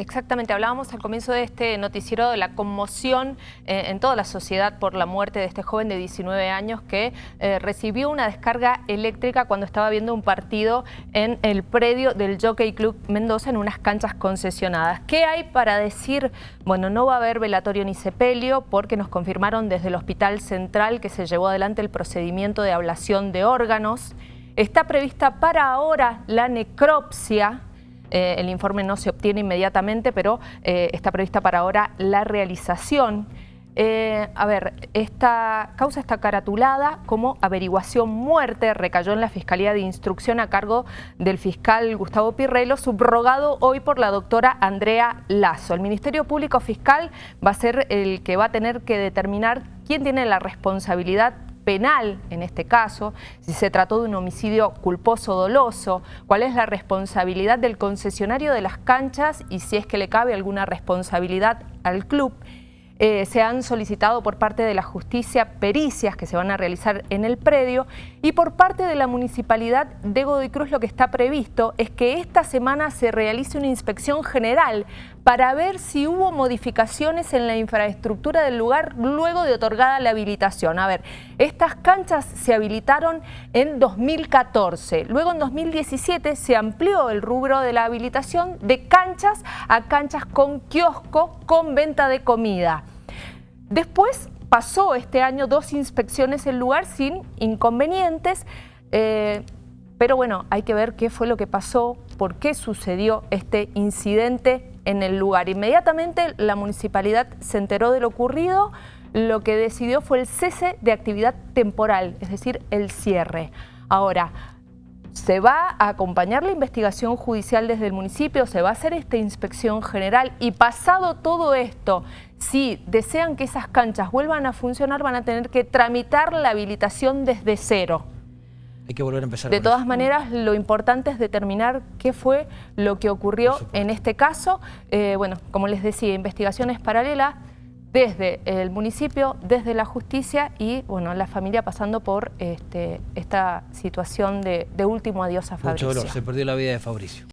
Exactamente, hablábamos al comienzo de este noticiero de la conmoción eh, en toda la sociedad por la muerte de este joven de 19 años que eh, recibió una descarga eléctrica cuando estaba viendo un partido en el predio del Jockey Club Mendoza en unas canchas concesionadas. ¿Qué hay para decir? Bueno, no va a haber velatorio ni sepelio porque nos confirmaron desde el Hospital Central que se llevó adelante el procedimiento de ablación de órganos. Está prevista para ahora la necropsia eh, el informe no se obtiene inmediatamente, pero eh, está prevista para ahora la realización. Eh, a ver, esta causa está caratulada como averiguación muerte, recayó en la Fiscalía de Instrucción a cargo del fiscal Gustavo Pirrelo, subrogado hoy por la doctora Andrea Lazo. El Ministerio Público Fiscal va a ser el que va a tener que determinar quién tiene la responsabilidad penal en este caso, si se trató de un homicidio culposo doloso, cuál es la responsabilidad del concesionario de las canchas y si es que le cabe alguna responsabilidad al club. Eh, se han solicitado por parte de la justicia pericias que se van a realizar en el predio y por parte de la municipalidad de Godoy Cruz lo que está previsto es que esta semana se realice una inspección general para ver si hubo modificaciones en la infraestructura del lugar luego de otorgada la habilitación. A ver, estas canchas se habilitaron en 2014, luego en 2017 se amplió el rubro de la habilitación de canchas a canchas con kiosco con venta de comida. Después pasó este año dos inspecciones en lugar sin inconvenientes, eh, pero bueno, hay que ver qué fue lo que pasó, por qué sucedió este incidente en el lugar. Inmediatamente la municipalidad se enteró de lo ocurrido, lo que decidió fue el cese de actividad temporal, es decir, el cierre. Ahora, se va a acompañar la investigación judicial desde el municipio, se va a hacer esta inspección general y pasado todo esto, si desean que esas canchas vuelvan a funcionar, van a tener que tramitar la habilitación desde cero. Hay que volver a empezar. De todas maneras, lo importante es determinar qué fue lo que ocurrió en este caso. Eh, bueno, como les decía, investigaciones paralelas, desde el municipio, desde la justicia y bueno, la familia pasando por este, esta situación de, último adiós a Fabricio. Mucho dolor, se perdió la vida de Fabricio.